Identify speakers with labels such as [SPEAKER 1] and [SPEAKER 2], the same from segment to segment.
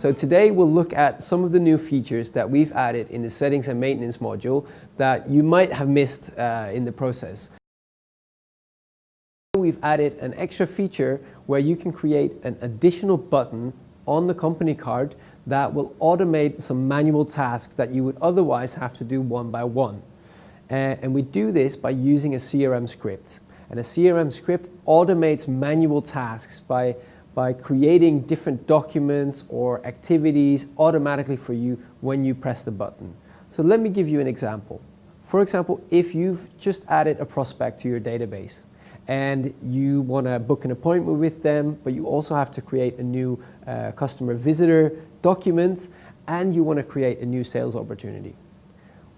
[SPEAKER 1] So today we'll look at some of the new features that we've added in the settings and maintenance module that you might have missed uh, in the process. We've added an extra feature where you can create an additional button on the company card that will automate some manual tasks that you would otherwise have to do one by one. Uh, and we do this by using a CRM script. And a CRM script automates manual tasks by by creating different documents or activities automatically for you when you press the button. So let me give you an example. For example, if you've just added a prospect to your database and you want to book an appointment with them, but you also have to create a new uh, customer visitor document and you want to create a new sales opportunity.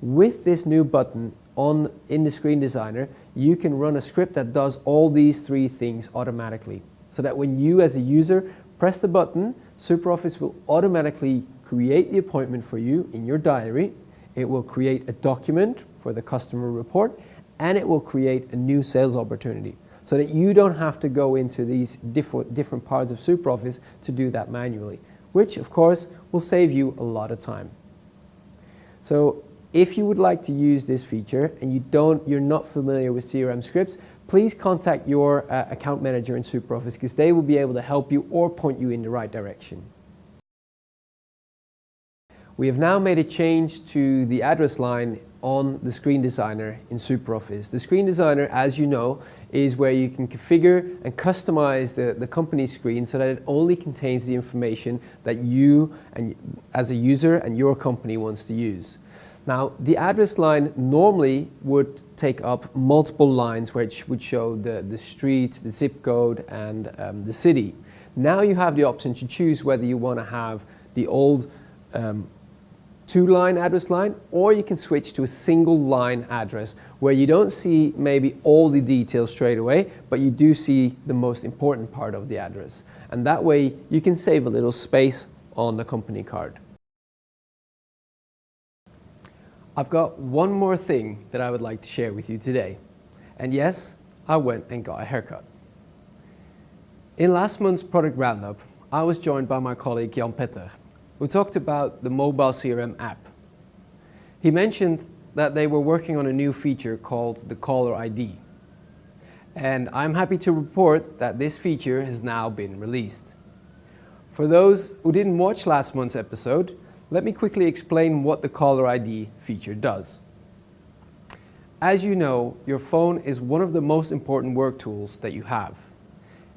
[SPEAKER 1] With this new button on in the screen designer, you can run a script that does all these three things automatically so that when you as a user press the button, SuperOffice will automatically create the appointment for you in your diary. It will create a document for the customer report and it will create a new sales opportunity so that you don't have to go into these different, different parts of SuperOffice to do that manually, which of course will save you a lot of time. So if you would like to use this feature and you don't, you're not familiar with CRM scripts, please contact your uh, account manager in SuperOffice because they will be able to help you or point you in the right direction. We have now made a change to the address line on the screen designer in SuperOffice. The screen designer, as you know, is where you can configure and customize the, the company screen so that it only contains the information that you and as a user and your company wants to use. Now, the address line normally would take up multiple lines which would show the, the street, the zip code, and um, the city. Now you have the option to choose whether you want to have the old um, two-line address line, or you can switch to a single line address where you don't see maybe all the details straight away, but you do see the most important part of the address. And that way you can save a little space on the company card. I've got one more thing that I would like to share with you today. And yes, I went and got a haircut. In last month's product roundup, I was joined by my colleague Jan Petter, who talked about the mobile CRM app. He mentioned that they were working on a new feature called the caller ID. And I'm happy to report that this feature has now been released. For those who didn't watch last month's episode, let me quickly explain what the caller ID feature does. As you know, your phone is one of the most important work tools that you have.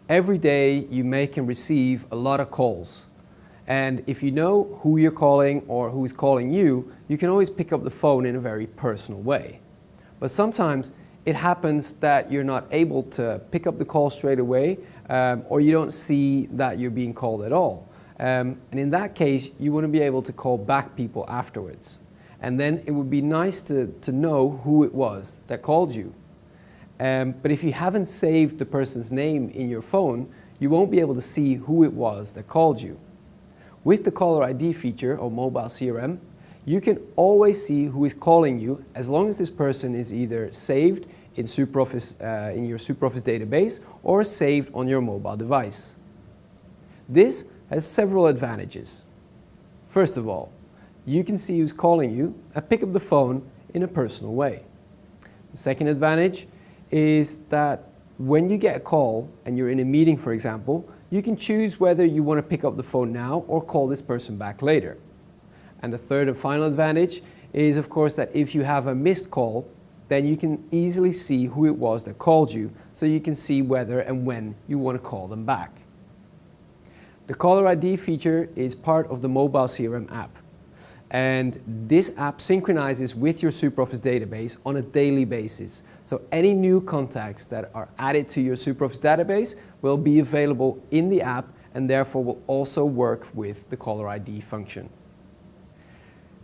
[SPEAKER 1] Every day you make and receive a lot of calls. And if you know who you're calling or who's calling you, you can always pick up the phone in a very personal way. But sometimes it happens that you're not able to pick up the call straight away um, or you don't see that you're being called at all. Um, and in that case, you to be able to call back people afterwards. And then it would be nice to, to know who it was that called you. Um, but if you haven't saved the person's name in your phone, you won't be able to see who it was that called you. With the caller ID feature or mobile CRM, you can always see who is calling you as long as this person is either saved in, SuperOffice, uh, in your SuperOffice database or saved on your mobile device. This has several advantages. First of all, you can see who's calling you and pick up the phone in a personal way. The second advantage is that when you get a call and you're in a meeting, for example, you can choose whether you want to pick up the phone now or call this person back later. And the third and final advantage is, of course, that if you have a missed call, then you can easily see who it was that called you, so you can see whether and when you want to call them back. The caller ID feature is part of the mobile CRM app. And this app synchronizes with your SuperOffice database on a daily basis. So any new contacts that are added to your SuperOffice database will be available in the app and therefore will also work with the caller ID function.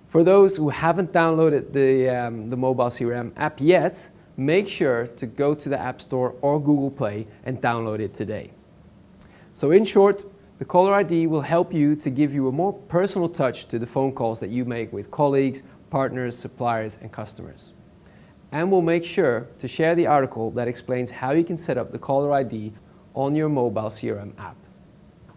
[SPEAKER 1] For those who haven't downloaded the, um, the mobile CRM app yet, make sure to go to the App Store or Google Play and download it today. So in short, the caller ID will help you to give you a more personal touch to the phone calls that you make with colleagues, partners, suppliers and customers. And we'll make sure to share the article that explains how you can set up the caller ID on your mobile CRM app.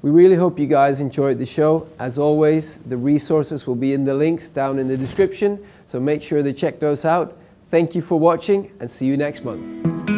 [SPEAKER 1] We really hope you guys enjoyed the show. As always, the resources will be in the links down in the description, so make sure to check those out. Thank you for watching and see you next month.